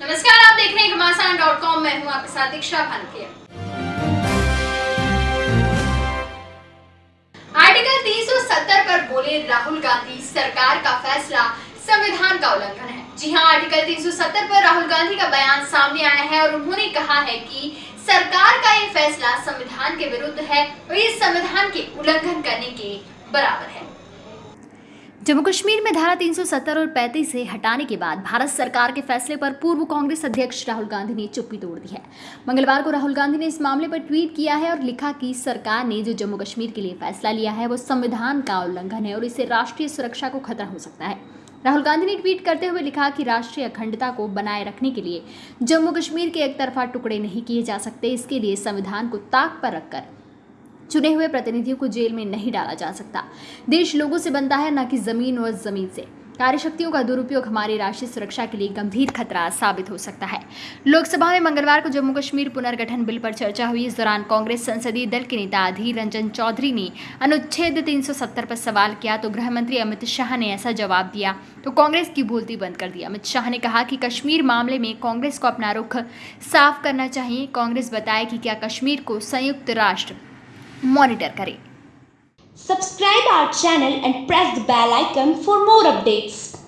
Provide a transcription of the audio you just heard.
नमस्कार, आप देख रहे हैं कॉम। मैं हूँ आपके साथ दीक्षा भानकिया आर्टिकल 370 पर बोले राहुल गांधी, सरकार का फैसला, संविधान का उल्लंघन है। जी हाँ, आर्टिकल 370 पर राहुल गांधी का बयान सामने आया है और उन्होंने कहा है कि सरकार का ये फैसला संविधान के विरुद्ध है और ये संविधान के उल्लंघन करने के बराबर है। जम्मू कश्मीर में धारा 370 और 35 से हटाने के बाद भारत सरकार के फैसले पर पूर्व कांग्रेस अध्यक्ष राहुल गांधी ने चुप्पी तोड़ दी है। मंगलवार को राहुल गांधी ने इस मामले पर ट्वीट किया है और लिखा कि सरकार ने जो जम्मू कश्मीर के लिए फैसला लिया है, वो संविधान का उल्लंघन है और इससे राष्ट्रीय सुरक्षा को खतरा हो सकता है। राहुल गांधी ने ट्वीट करते हुए लिखा कि राष्ट्रीय अखंडता को बनाए रखने के लिए जम्मू कश्मीर के एक तरफा टुकड़े नहीं किए जा सकते, इसके लिए संविधान को ताक पर रखकर चुने हुए प्रतिनिधियों को जेल में नहीं डाला जा सकता। देश लोगों से बनता है, न कि ज़मीन और ज़मीन से। कार्यशक्तियों का दुरुपयोग हमारी राष्ट्रीय सुरक्षा के लिए गंभीर खतरा साबित हो सकता है। लोकसभा में मंगलवार को जम्मू कश्मीर पुनर्गठन बिल पर चर्चा हुई। इस दौरान कांग्रेस संसदीय दल के नेता अधीर रंजन चौधरी ने अनुच्छेद 370 पर सवाल किया तो गृह मंत्री अमित शाह ने ऐसा जवाब दिया तो कांग्रेस की बोलती बंद कर दी। अमित शाह ने कहा कि कश्मीर मामले में कांग्रेस को अपना रुख साफ़ करना चाहिए। कांग्रेस बताए कि क्या कश्मीर को संयुक्त राष्ट्र मॉनिटर करें Subscribe our channel and press the bell icon for more updates.